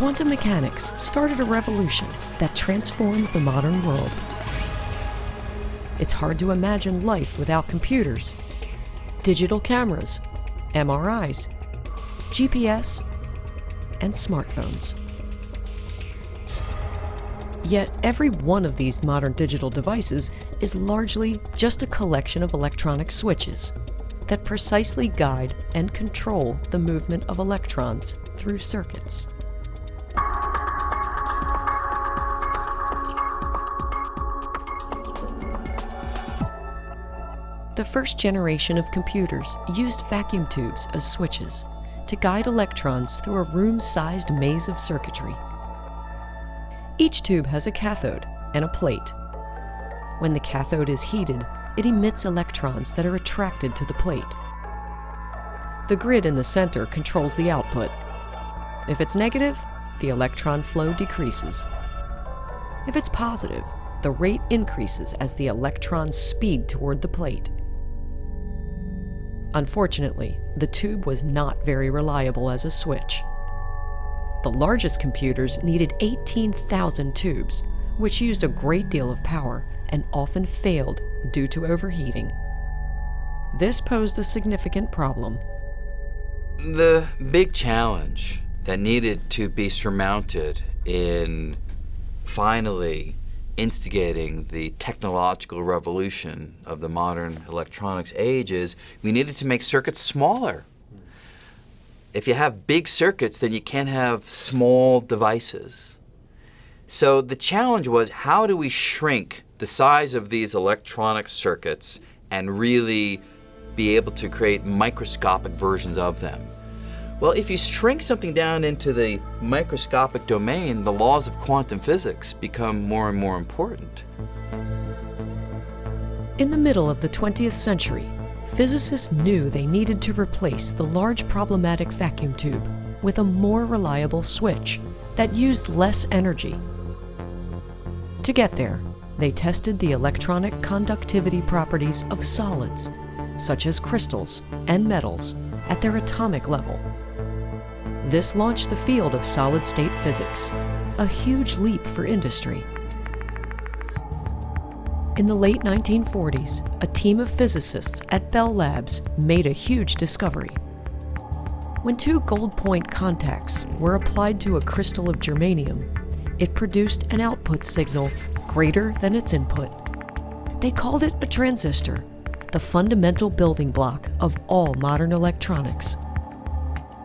Quantum mechanics started a revolution that transformed the modern world. It's hard to imagine life without computers, digital cameras, MRIs, GPS, and smartphones. Yet every one of these modern digital devices is largely just a collection of electronic switches that precisely guide and control the movement of electrons through circuits. The first generation of computers used vacuum tubes as switches to guide electrons through a room-sized maze of circuitry. Each tube has a cathode and a plate. When the cathode is heated, it emits electrons that are attracted to the plate. The grid in the center controls the output. If it's negative, the electron flow decreases. If it's positive, the rate increases as the electrons speed toward the plate. Unfortunately, the tube was not very reliable as a switch. The largest computers needed 18,000 tubes, which used a great deal of power and often failed due to overheating. This posed a significant problem. The big challenge that needed to be surmounted in finally instigating the technological revolution of the modern electronics age is we needed to make circuits smaller if you have big circuits, then you can't have small devices. So the challenge was how do we shrink the size of these electronic circuits and really be able to create microscopic versions of them? Well, if you shrink something down into the microscopic domain, the laws of quantum physics become more and more important. In the middle of the 20th century, physicists knew they needed to replace the large problematic vacuum tube with a more reliable switch that used less energy. To get there, they tested the electronic conductivity properties of solids, such as crystals and metals, at their atomic level. This launched the field of solid-state physics, a huge leap for industry. In the late 1940s, a team of physicists at Bell Labs made a huge discovery. When two gold point contacts were applied to a crystal of germanium, it produced an output signal greater than its input. They called it a transistor, the fundamental building block of all modern electronics.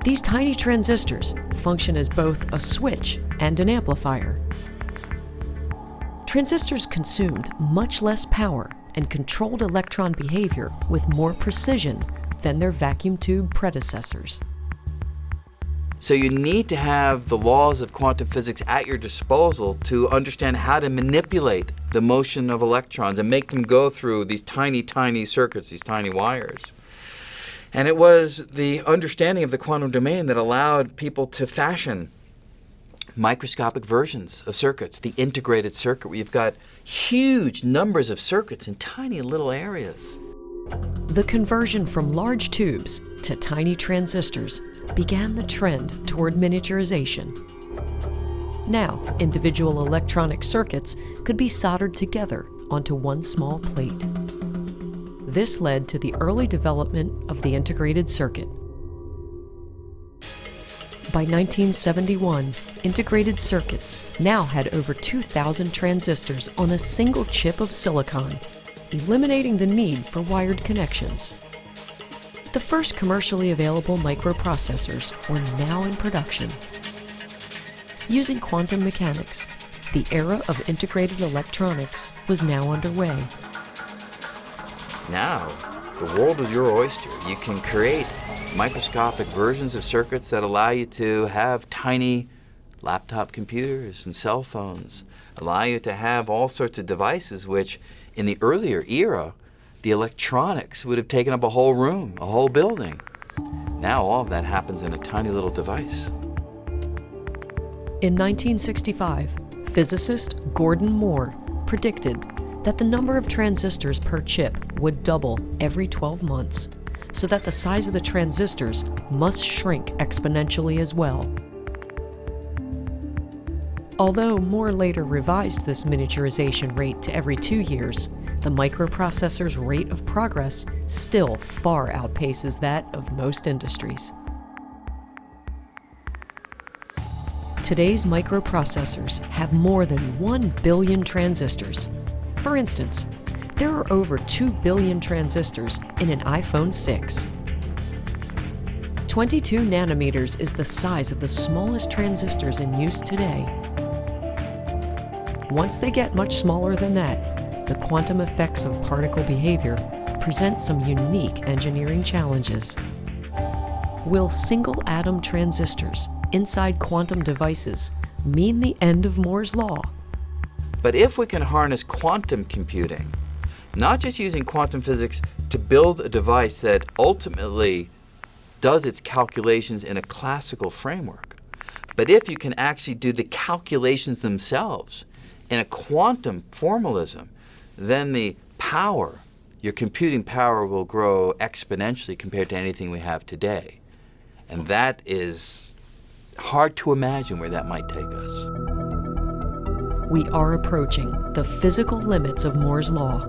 These tiny transistors function as both a switch and an amplifier. Transistors consumed much less power and controlled electron behavior with more precision than their vacuum tube predecessors. So you need to have the laws of quantum physics at your disposal to understand how to manipulate the motion of electrons and make them go through these tiny, tiny circuits, these tiny wires. And it was the understanding of the quantum domain that allowed people to fashion microscopic versions of circuits, the integrated circuit, where you've got huge numbers of circuits in tiny little areas. The conversion from large tubes to tiny transistors began the trend toward miniaturization. Now, individual electronic circuits could be soldered together onto one small plate. This led to the early development of the integrated circuit. By 1971, integrated circuits now had over 2,000 transistors on a single chip of silicon, eliminating the need for wired connections. The first commercially available microprocessors were now in production. Using quantum mechanics, the era of integrated electronics was now underway. Now, the world is your oyster. You can create microscopic versions of circuits that allow you to have tiny laptop computers and cell phones, allow you to have all sorts of devices which in the earlier era, the electronics would have taken up a whole room, a whole building. Now all of that happens in a tiny little device. In 1965, physicist Gordon Moore predicted that the number of transistors per chip would double every 12 months so that the size of the transistors must shrink exponentially as well. Although Moore later revised this miniaturization rate to every two years, the microprocessor's rate of progress still far outpaces that of most industries. Today's microprocessors have more than 1 billion transistors. For instance, there are over 2 billion transistors in an iPhone 6. 22 nanometers is the size of the smallest transistors in use today. Once they get much smaller than that, the quantum effects of particle behavior present some unique engineering challenges. Will single atom transistors inside quantum devices mean the end of Moore's law? But if we can harness quantum computing, not just using quantum physics to build a device that ultimately does its calculations in a classical framework, but if you can actually do the calculations themselves in a quantum formalism, then the power, your computing power will grow exponentially compared to anything we have today. And that is hard to imagine where that might take us. We are approaching the physical limits of Moore's Law.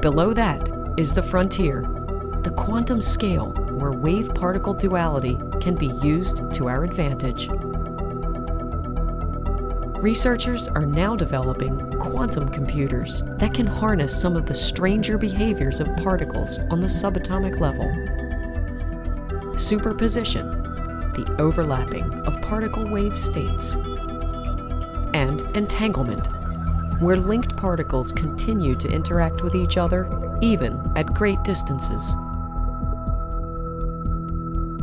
Below that is the frontier, the quantum scale where wave-particle duality can be used to our advantage. Researchers are now developing quantum computers that can harness some of the stranger behaviors of particles on the subatomic level. Superposition the overlapping of particle wave states, and entanglement, where linked particles continue to interact with each other even at great distances.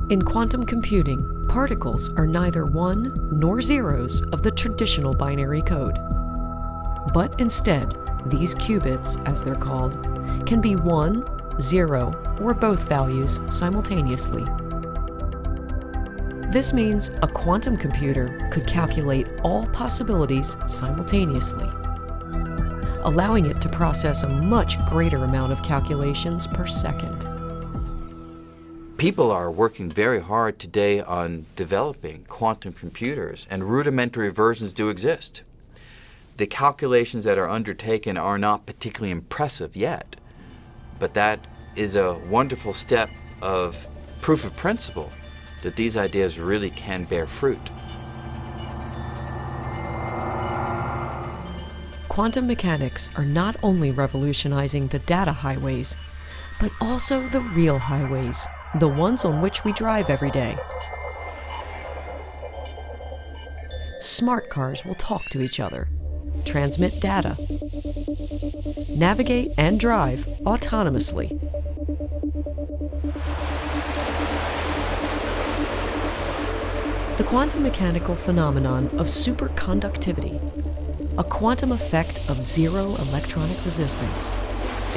In quantum computing, particles are neither one nor zeros of the traditional binary code. But instead, these qubits, as they're called, can be 1, 0, or both values simultaneously. This means a quantum computer could calculate all possibilities simultaneously, allowing it to process a much greater amount of calculations per second. People are working very hard today on developing quantum computers, and rudimentary versions do exist. The calculations that are undertaken are not particularly impressive yet, but that is a wonderful step of proof of principle that these ideas really can bear fruit. Quantum mechanics are not only revolutionizing the data highways, but also the real highways, the ones on which we drive every day. Smart cars will talk to each other, transmit data, navigate and drive autonomously the quantum mechanical phenomenon of superconductivity, a quantum effect of zero electronic resistance,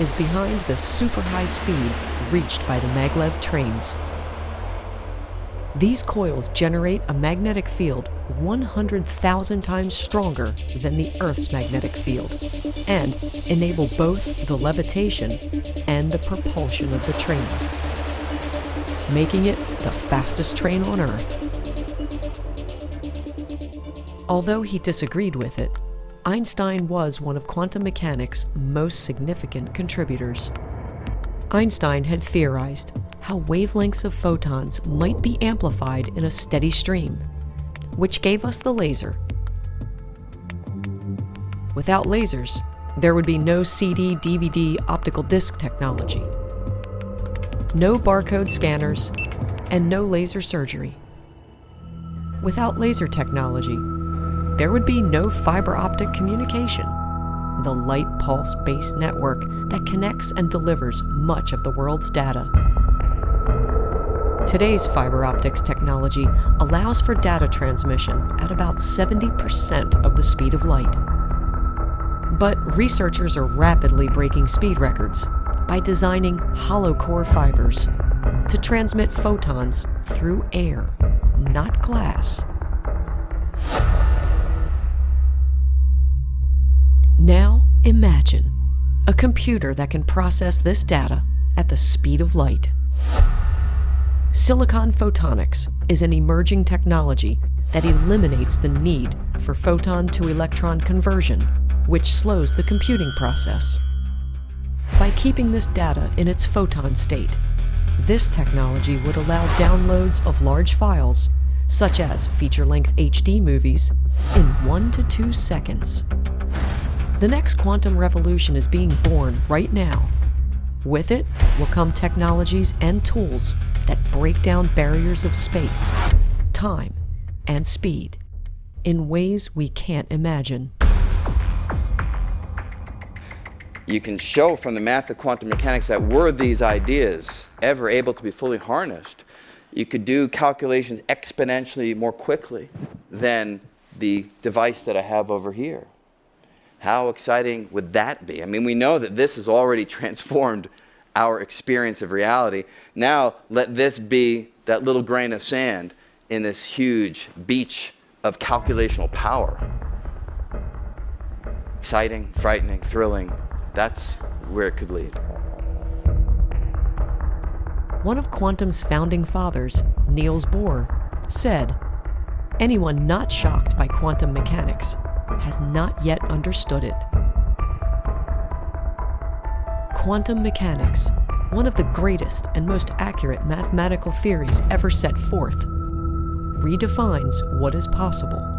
is behind the super high speed reached by the maglev trains. These coils generate a magnetic field 100,000 times stronger than the Earth's magnetic field and enable both the levitation and the propulsion of the train, making it the fastest train on Earth. Although he disagreed with it, Einstein was one of quantum mechanics' most significant contributors. Einstein had theorized how wavelengths of photons might be amplified in a steady stream, which gave us the laser. Without lasers, there would be no CD, DVD, optical disc technology, no barcode scanners, and no laser surgery. Without laser technology, there would be no fiber optic communication, the light pulse based network that connects and delivers much of the world's data. Today's fiber optics technology allows for data transmission at about 70% of the speed of light. But researchers are rapidly breaking speed records by designing hollow core fibers to transmit photons through air, not glass. Imagine a computer that can process this data at the speed of light. Silicon photonics is an emerging technology that eliminates the need for photon to electron conversion, which slows the computing process. By keeping this data in its photon state, this technology would allow downloads of large files, such as feature-length HD movies, in one to two seconds. The next quantum revolution is being born right now. With it will come technologies and tools that break down barriers of space, time, and speed in ways we can't imagine. You can show from the math of quantum mechanics that were these ideas ever able to be fully harnessed, you could do calculations exponentially more quickly than the device that I have over here. How exciting would that be? I mean, we know that this has already transformed our experience of reality. Now, let this be that little grain of sand in this huge beach of calculational power. Exciting, frightening, thrilling. That's where it could lead. One of quantum's founding fathers, Niels Bohr, said, Anyone not shocked by quantum mechanics has not yet understood it. Quantum mechanics, one of the greatest and most accurate mathematical theories ever set forth, redefines what is possible.